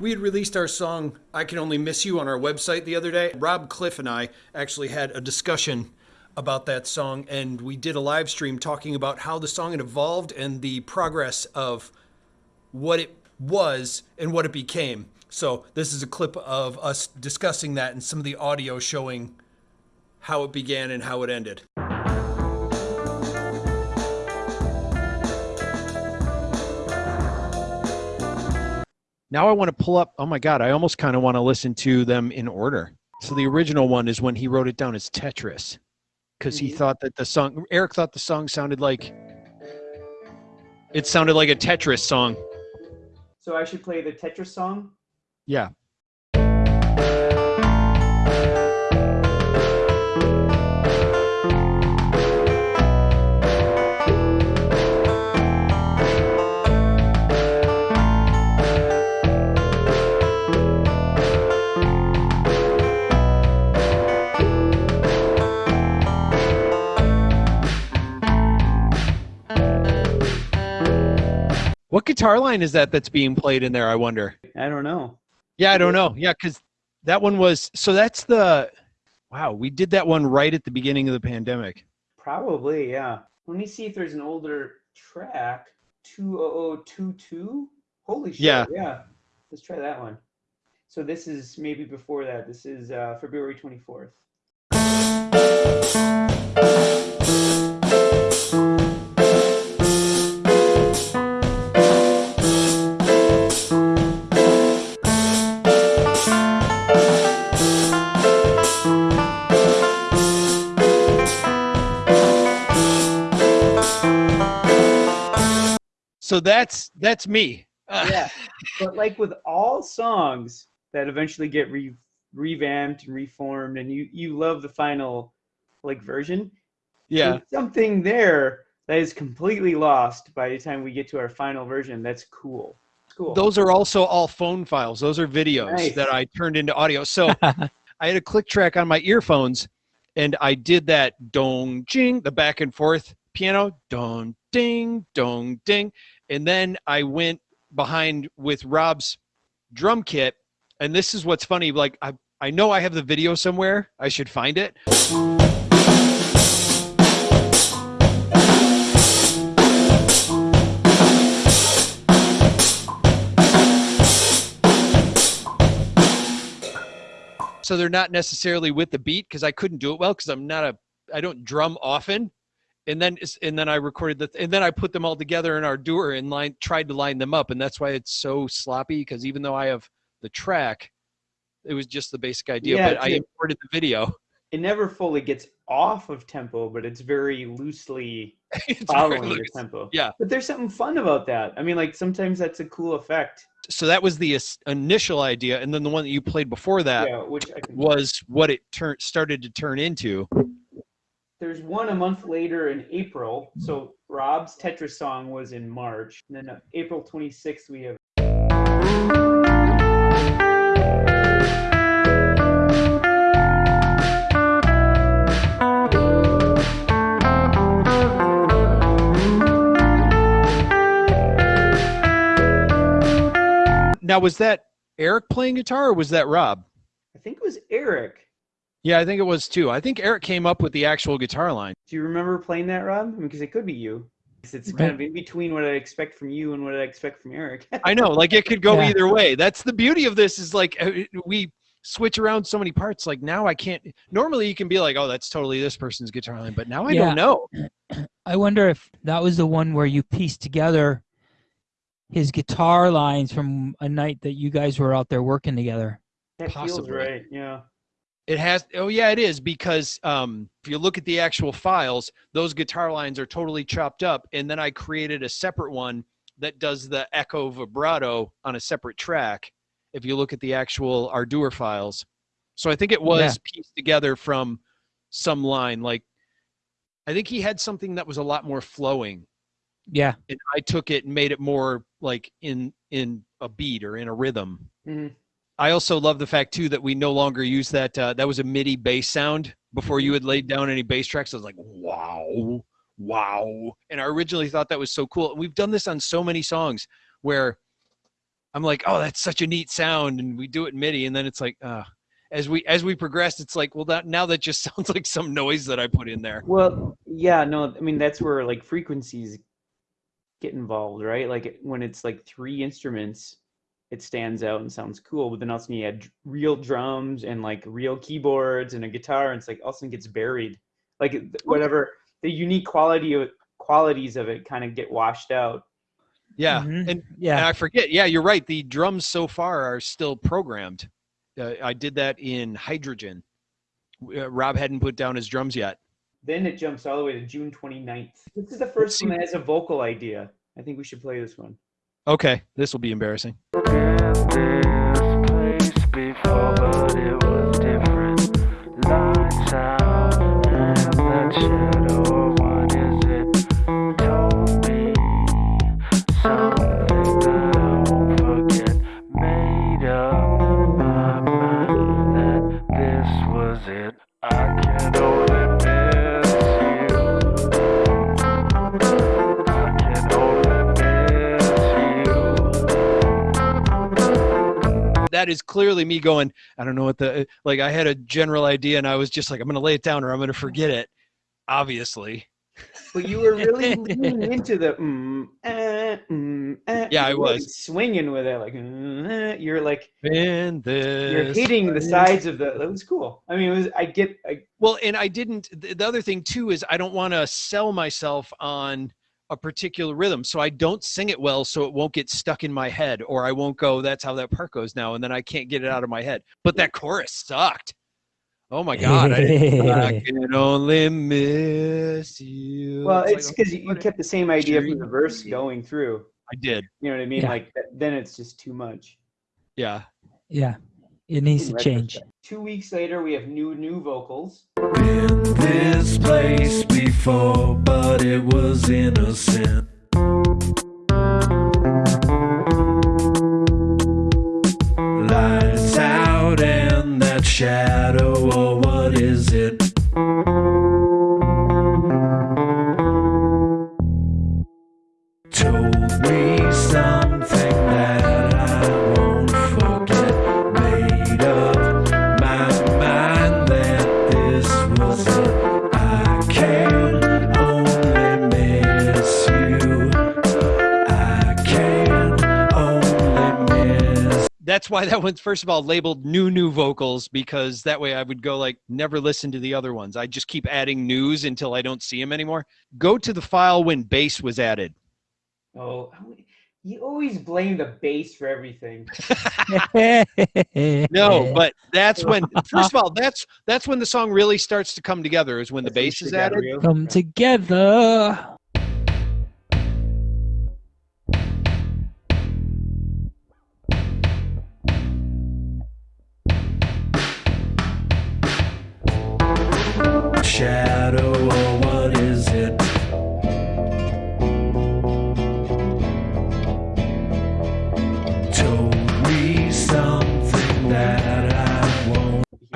We had released our song I Can Only Miss You on our website the other day. Rob Cliff and I actually had a discussion about that song, and we did a live stream talking about how the song had evolved and the progress of what it was and what it became. So, this is a clip of us discussing that and some of the audio showing how it began and how it ended. Now I want to pull up. Oh my God, I almost kind of want to listen to them in order. So the original one is when he wrote it down as Tetris because he mm-hmm. thought that the song, Eric thought the song sounded like, it sounded like a Tetris song. So I should play the Tetris song? Yeah. Guitar line is that that's being played in there? I wonder. I don't know. Yeah, I don't know. Yeah, because that one was so that's the wow. We did that one right at the beginning of the pandemic. Probably, yeah. Let me see if there's an older track. 20022? Holy shit. Yeah. Yeah. Let's try that one. So this is maybe before that. This is uh, February 24th. So that's that's me. yeah. But like with all songs that eventually get re- revamped and reformed, and you you love the final like version, Yeah. there's something there that is completely lost by the time we get to our final version. That's cool. Cool. Those are also all phone files. Those are videos Nice. that I turned into audio. So I had a click track on my earphones and I did that dong jing, the back and forth piano, dong ding, dong ding. And then I went behind with Rob's drum kit. And this is what's funny. Like I, I know I have the video somewhere. I should find it. so they're not necessarily with the beat because I couldn't do it well because I'm not a I don't drum often. And then and then I recorded the and then I put them all together in Ardour and line tried to line them up and that's why it's so sloppy because even though I have the track, it was just the basic idea. Yeah, but I imported the video. it never fully gets off of tempo, but it's very loosely It's very following the tempo. Yeah. But there's something fun about that. I mean, like sometimes that's a cool effect. So that was the initial idea, and then the one that you played before that yeah, which was what it turned started to turn into. There's one a month later in April. So Rob's Tetris song was in March. And then April 26th, we have Now was that Eric playing guitar or was that Rob? I think it was Eric. Yeah, I think it was too. I think Eric came up with the actual guitar line. Do you remember playing that, Rob? Because it could be you. It's kind of in between what I expect from you and what I expect from Eric. I know, like it could go Yeah. either way. That's the beauty of this is like uh, we switch around so many parts. Like now I can't. Normally you can be like, oh, that's totally this person's guitar line, but now I Yeah. don't know. I wonder if that was the one where you pieced together his guitar lines from a night that you guys were out there working together. that feels Possibly. right. Yeah. It has. Oh yeah, it is because um, if you look at the actual files, those guitar lines are totally chopped up, and then I created a separate one that does the echo vibrato on a separate track. If you look at the actual Ardour files, so I think it was Yeah. pieced together from some line. Like I think he had something that was a lot more flowing, Yeah. and I took it and made it more like in in a beat or in a rhythm. Mhm. I also love the fact too that we no longer use that. Uh, that was a MIDI bass sound before you had laid down any bass tracks. I was like, wow, wow, and I originally thought that was so cool. We've done this on so many songs where I'm like, oh, that's such a neat sound, and we do it in MIDI, and then it's like, uh, as we as we progress, it's like, well, that now that just sounds like some noise that I put in there. Well, yeah, no, I mean that's where like frequencies get involved, right? Like when it's like three instruments, it stands out and sounds cool. But then also you add dr- real drums and like real keyboards and a guitar, and it's like all of a sudden gets buried. Like whatever the unique quality of qualities of it kind of get washed out. Yeah, Mhm. and And yeah. I forget. Yeah, you're right. The drums so far are still programmed. Uh, I did that in Hydrogen. Uh, Rob hadn't put down his drums yet. Then it jumps all the way to June 29th. This is the first one that has a vocal idea. I think we should play this one. Okay, this will be embarrassing. Clearly me going. I don't know what the like. I had a general idea, and I was just like, I'm going to lay it down, or I'm going to forget it. Obviously, But you were really leaning into the mm, eh, mm, eh. Yeah, I was. swinging with it like mm, eh. you're like in this. you're hitting the sides of the. That was cool. I mean, it was. I get. I, Well, and I didn't. The the other thing too is I don't want to sell myself on a particular rhythm, so I don't sing it well, so it won't get stuck in my head, or I won't go. That's how that part goes now, and then I can't get it out of my head. But that chorus sucked. Oh my god! I, I can only miss you. well, It's it's like, because you, you kept the same idea from the verse going through. I did. You know what I mean? Yeah. Like then it's just too much. Yeah. yeah. It needs to change. Two weeks later, we have new new vocals. been this place before, but it was innocent. Lights out and that shadow, why that one's first of all labeled new new vocals because that way I would go like never listen to the other ones. I just keep adding news until I don't see them anymore. Go to the file when bass was added. Oh, you always blame the bass for everything. No, but that's when first of all that's that's when the song really starts to come together is when the bass is added. come together.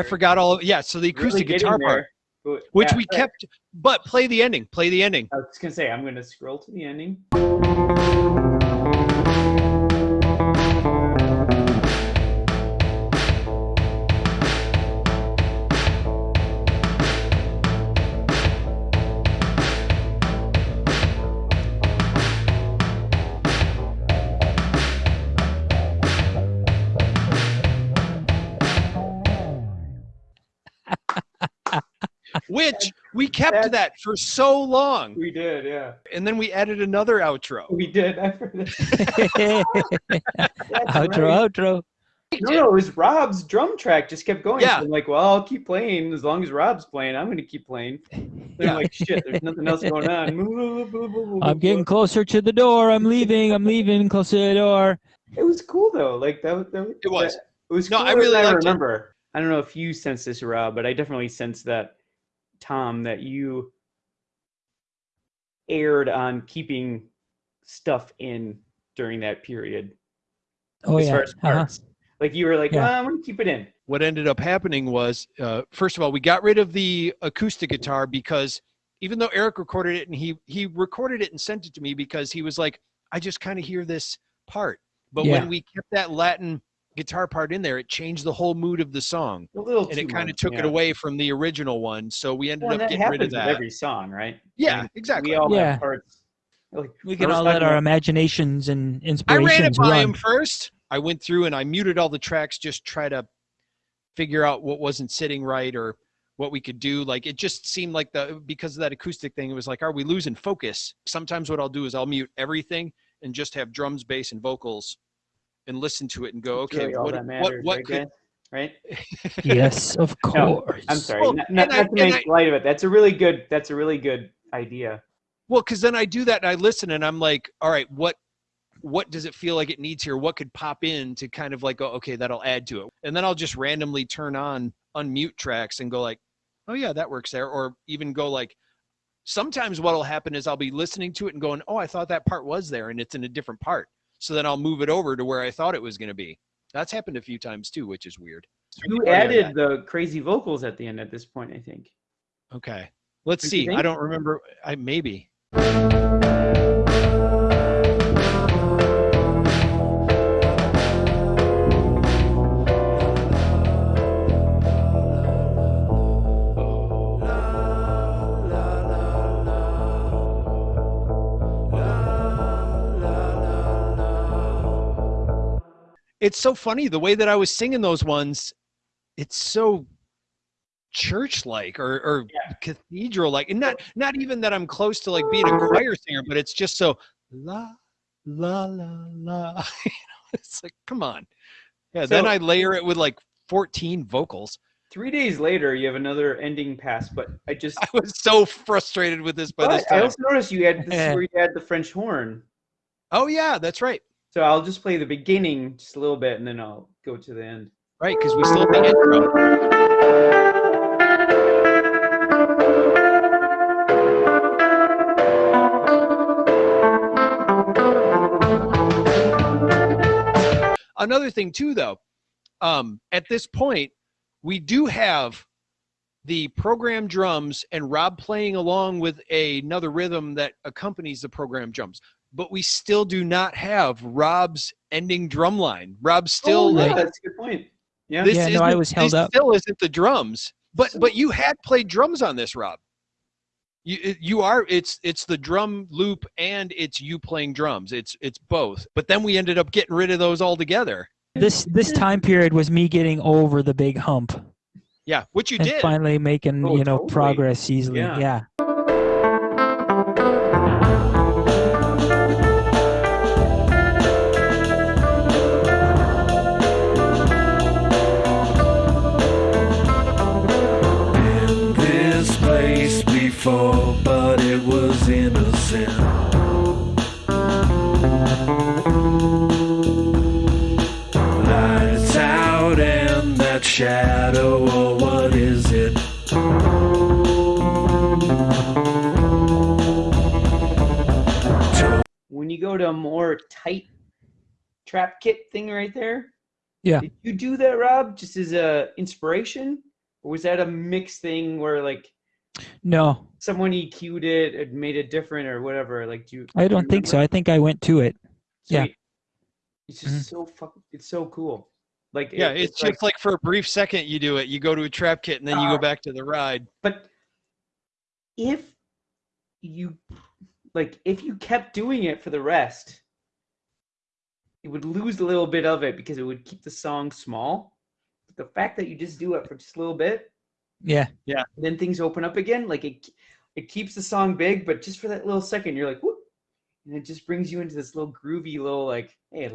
I forgot all of yeah, so the acoustic Really guitar part, but- which yeah, we right. kept but play the ending, play the ending. I was gonna say I'm gonna scroll to the ending. Which we kept That's- that for so long. We did, yeah. And then we added another outro. We did. I forgot. That's outro, right. outro. No, no, it was Rob's drum track just kept going. Yeah. So I'm like, well, I'll keep playing as long as Rob's playing. I'm gonna keep playing. Then Yeah. I'm like, shit, there's nothing else going on. I'm getting closer to the door. I'm leaving. I'm leaving. Closer to the door. It was cool though. Like that. was- that It was. that- it was. No, I really than I liked it. remember. I don't know if you sense this, Rob, but I definitely sense that, Tom, that you erred on keeping stuff in during that period Oh as yeah. far as Uh-huh. Like you were like, Yeah. "Ah, I'm gonna keep it in. what ended up happening was uh, first of all we got rid of the acoustic guitar because even though eric recorded it and he he recorded it and sent it to me because he was like i just kind of hear this part But Yeah. when we kept that Latin guitar part in there, it changed the whole mood of the song, A little and too it kind of much, took it away from the original one. So we ended Well, up that getting rid of happens with that. every song, right? I yeah, mean, exactly. We all Yeah. have parts. Like, We can all let our imaginations and I ran it by run. him first. I went through and I muted all the tracks, just try to figure out what wasn't sitting right or what we could do. Like it just seemed like the because of that acoustic thing, it was like, are we losing focus? Sometimes what I'll do is I'll mute everything and just have drums, bass, and vocals, and listen to it and go, okay, really all what that what what right, could right? yes, of No, course. I'm sorry. Well, not not, I- to and make light of it. That's a really good. That's a really good idea. Well, because then I do that and I listen and I'm like, all right, what what does it feel like it needs here? What could pop in to kind of like go, okay, that'll add to it. And then I'll just randomly turn on unmute tracks and go like, oh yeah, that works there. Or even go like sometimes what'll happen is I'll be listening to it and going, oh, I thought that part was there and it's in a different part. So then I'll move it over to where I thought it was gonna be. That's happened a few times too, which is weird. You added the crazy vocals at the end at this point, I think. Okay. Let's Don't see. I don't remember. I maybe. It's so funny the way that I was singing those ones. It's so church-like or, or Yeah. cathedral-like, and not not even that I'm close to like being a choir singer, but it's just so la la la la. You know, it's like, come on. Yeah. then I layer it with like 14 vocals. Three days later, you have another ending pass, but I just. I was so frustrated with this by this time. I also noticed you had this eh. where you had the French horn. Oh yeah, that's right. So I'll just play the beginning just a little bit, and then I'll go to the end. Right, because we still have the intro. Another thing too, though, um, at this point, we do have the program drums and Rob playing along with another rhythm that accompanies the program drums. But we still do not have Rob's ending drum line. Rob still oh, yeah, like that's a good point. Yeah. this Yeah, no, isn't, I was held this up. Still isn't the drums, but but you had played drums on this, Rob. You you are it's it's the drum loop and it's you playing drums. It's it's both. But then we ended up getting rid of those altogether. This this time period was me getting over the big hump Yeah, which you and did. finally making Oh, you know totally. progress easily. Yeah. yeah. Shadow, or what is it? When you go to a more tight trap kit thing right there. Yeah. Did you do that, Rob, just as a inspiration, or was that a mixed thing where like No, someone EQ'd it and made it different or whatever? Like, do you? I do you don't think so. I think I went to it. yeah. Sweet. It's just Mhm. so fuck. It's so cool. Like yeah, it- it's just like for a brief second you do it. You go to a trap kit and then you go uh, back to the ride. But if you like, if you kept doing it for the rest, it would lose a little bit of it because it would keep the song small. But the fact that you just do it for just a little bit, yeah, Yeah. then things open up again. Like it, it keeps the song big, but just for that little second, you're like, whoop, and it just brings you into this little groovy little like, hey,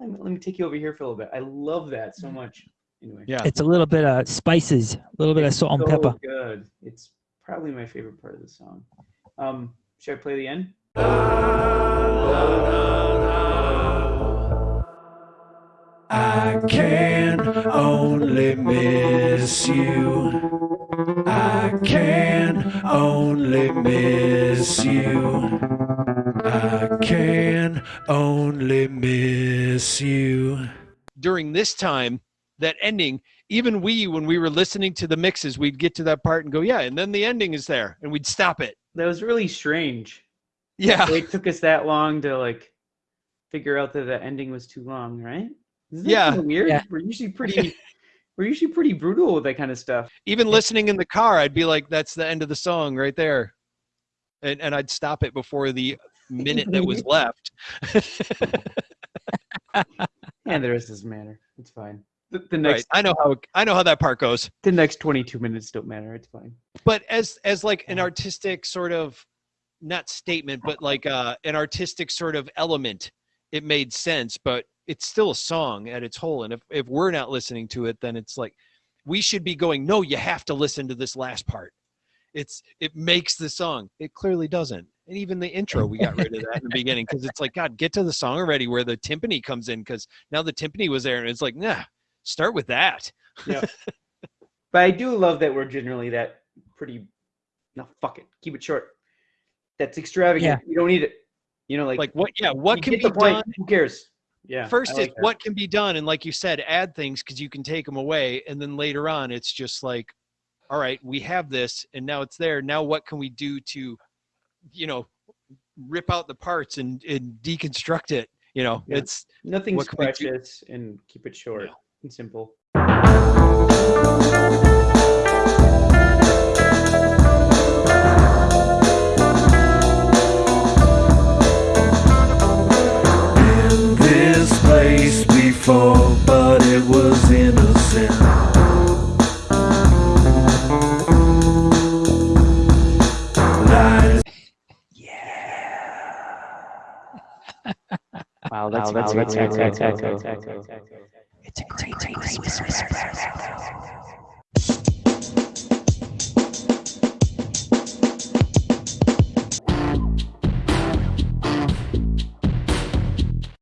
let, let, me, let me take you over here for a little bit. I love that so much. Anyway, Yeah. It's a little bit of spices, a little bit of It's salt and so pepper. Good. It's probably my favorite part of the song. Um, should I play the end? I can only miss you. I can only miss you. I can only miss you. During this time, that ending, even we when we were listening to the mixes, we'd get to that part and go, yeah, and then the ending is there, and we'd stop it. That was really strange. Yeah. It took us that long to like figure out that the ending was too long, right? Isn't Yeah. kinda weird. Yeah. We're usually pretty. we're usually pretty brutal with that kind of stuff. Even listening in the car, I'd be like, "That's the end of the song right there," and and I'd stop it before the minute that was left. And there is this matter. It's fine. The, the right. next I know how I know how that part goes. the next 22 minutes don't matter. It's fine. but as as like an artistic sort of not statement but like uh an artistic sort of element it made sense but it's still a song at its whole and if if we're not listening to it then it's like we should be going no you have to listen to this last part it's it makes the song it clearly doesn't and even the intro we got rid of that in the beginning because it's like god get to the song already where the timpani comes in because now the timpani was there and it's like nah start with that yeah. But I do love that we're generally that pretty. No, fuck it. Keep it short. That's extravagant. You don't need it. You know, like like what yeah what can be the point. done Who cares? Yeah. First, I like it's that. what can be done, and like you said, add things because you can take them away, and then later on, it's just like, all right, we have this, and now it's there. Now, what can we do to, you know, rip out the parts and, and deconstruct it? You know, Yeah. it's nothing's what can we do? precious and keep it short Yeah. and simple. in this place before, Wow, that's- that's, wow, that's- that's, that's- that's, that's- that's, It's a great, great, great, great, great, great, great, great, great, great, great, great, great, great, great, great, great, great,